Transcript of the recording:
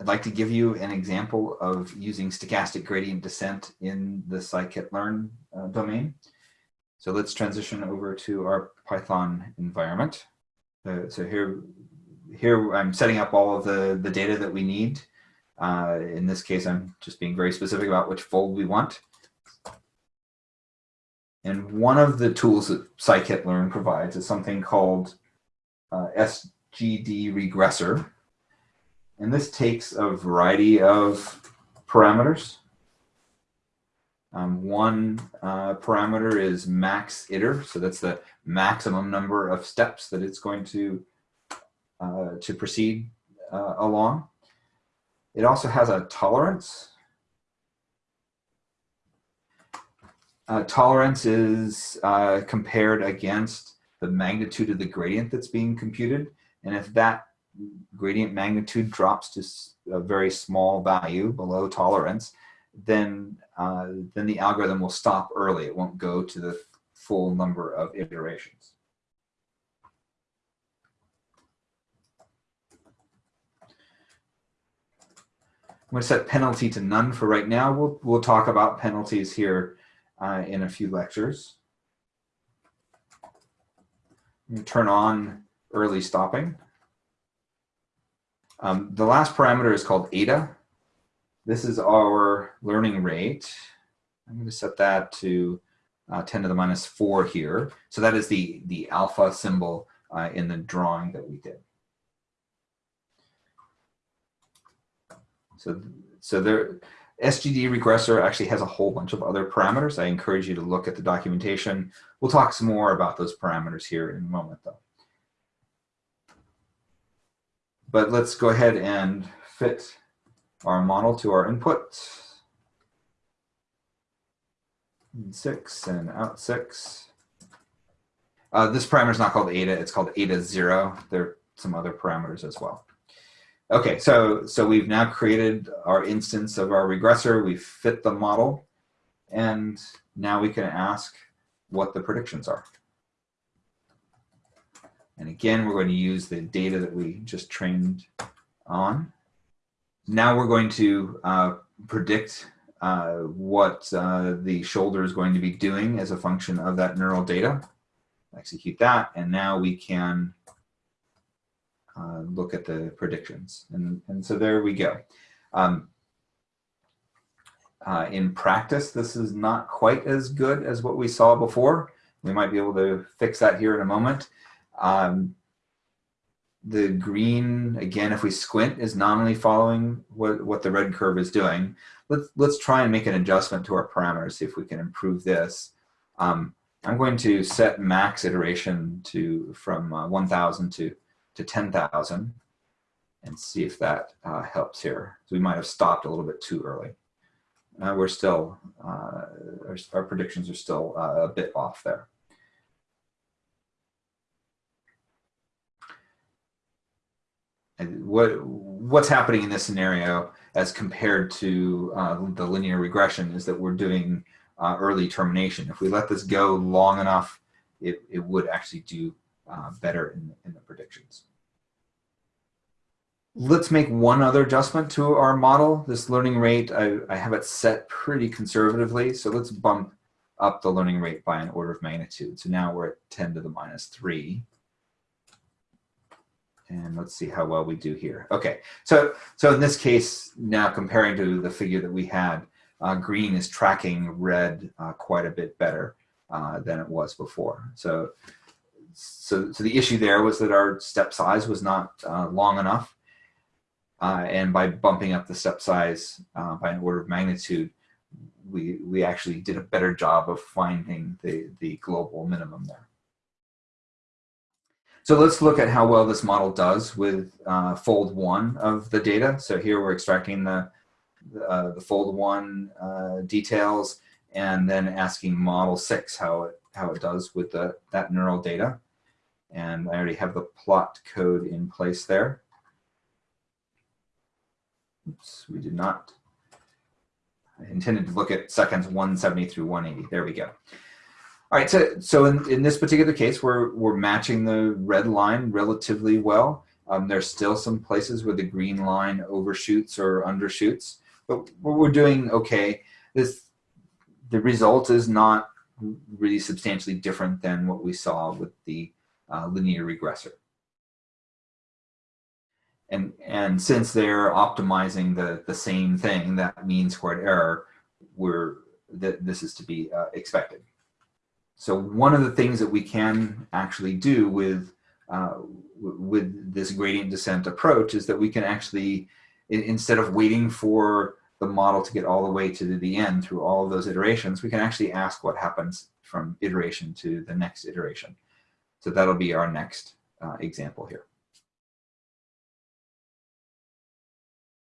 I'd like to give you an example of using stochastic gradient descent in the scikit-learn uh, domain. So let's transition over to our Python environment. Uh, so here, here I'm setting up all of the, the data that we need. Uh, in this case, I'm just being very specific about which fold we want. And one of the tools that scikit-learn provides is something called uh, SGD regressor. And this takes a variety of parameters. Um, one uh, parameter is max iter, so that's the maximum number of steps that it's going to uh, to proceed uh, along. It also has a tolerance. Uh, tolerance is uh, compared against the magnitude of the gradient that's being computed. And if that gradient magnitude drops to a very small value below tolerance, then, uh, then the algorithm will stop early. It won't go to the full number of iterations. I'm going to set penalty to none for right now. We'll, we'll talk about penalties here uh, in a few lectures. turn on early stopping. Um, the last parameter is called eta. This is our learning rate. I'm going to set that to uh, 10 to the minus 4 here. So that is the, the alpha symbol uh, in the drawing that we did. So, so there, SGD regressor actually has a whole bunch of other parameters. I encourage you to look at the documentation. We'll talk some more about those parameters here in a moment though. But let's go ahead and fit our model to our input. In six and out six. Uh, this parameter is not called eta, it's called eta zero. There are some other parameters as well. Okay, so, so we've now created our instance of our regressor, we've fit the model, and now we can ask what the predictions are. And again, we're going to use the data that we just trained on. Now we're going to uh, predict uh, what uh, the shoulder is going to be doing as a function of that neural data. Execute that, and now we can uh, look at the predictions. And, and so there we go. Um, uh, in practice, this is not quite as good as what we saw before. We might be able to fix that here in a moment. Um, the green, again, if we squint, is nominally following what, what the red curve is doing. Let's, let's try and make an adjustment to our parameters, see if we can improve this. Um, I'm going to set max iteration to from uh, 1,000 to, to 10,000 and see if that uh, helps here. So we might have stopped a little bit too early. Uh, we're still, uh, our, our, predictions are still uh, a bit off there. What what's happening in this scenario as compared to uh, the linear regression is that we're doing uh, early termination. If we let this go long enough, it, it would actually do uh, better in, in the predictions. Let's make one other adjustment to our model. This learning rate, I, I have it set pretty conservatively. So let's bump up the learning rate by an order of magnitude. So now we're at 10 to the minus 3. And let's see how well we do here. Okay, so so in this case, now comparing to the figure that we had, uh, green is tracking red uh, quite a bit better uh, than it was before. So, so, so the issue there was that our step size was not uh, long enough. Uh, and by bumping up the step size uh, by an order of magnitude, we, we actually did a better job of finding the, the global minimum there. So let's look at how well this model does with uh, fold one of the data. So here we're extracting the, uh, the fold one uh, details and then asking model six how it, how it does with the, that neural data. And I already have the plot code in place there. Oops, we did not. I intended to look at seconds 170 through 180. There we go. All right, so, so in, in this particular case, we're, we're matching the red line relatively well. Um, there's still some places where the green line overshoots or undershoots, but we're doing okay. This the result is not really substantially different than what we saw with the uh, linear regressor. And, and since they're optimizing the, the same thing, that mean squared error, we're, that this is to be uh, expected. So one of the things that we can actually do with, uh, with this gradient descent approach is that we can actually, instead of waiting for the model to get all the way to the end through all of those iterations, we can actually ask what happens from iteration to the next iteration. So that'll be our next uh, example here.